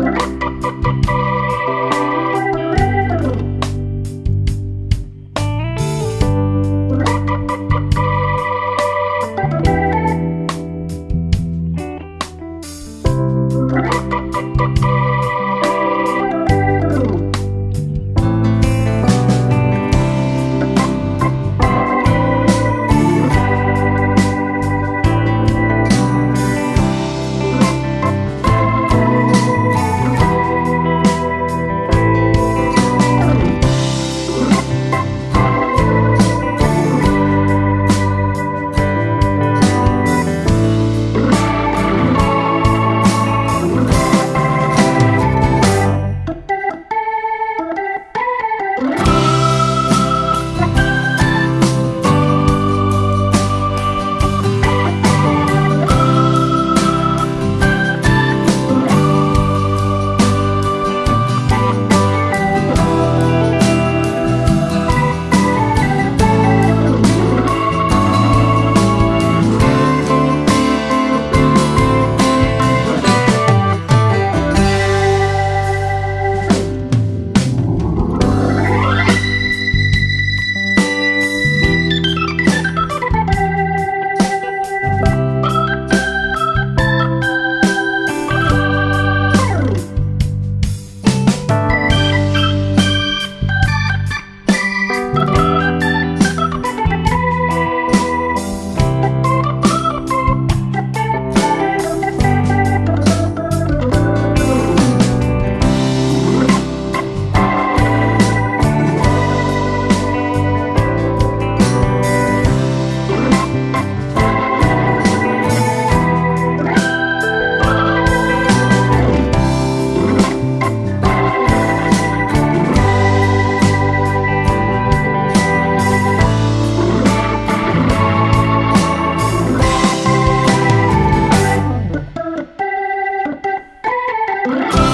Bye. Bye.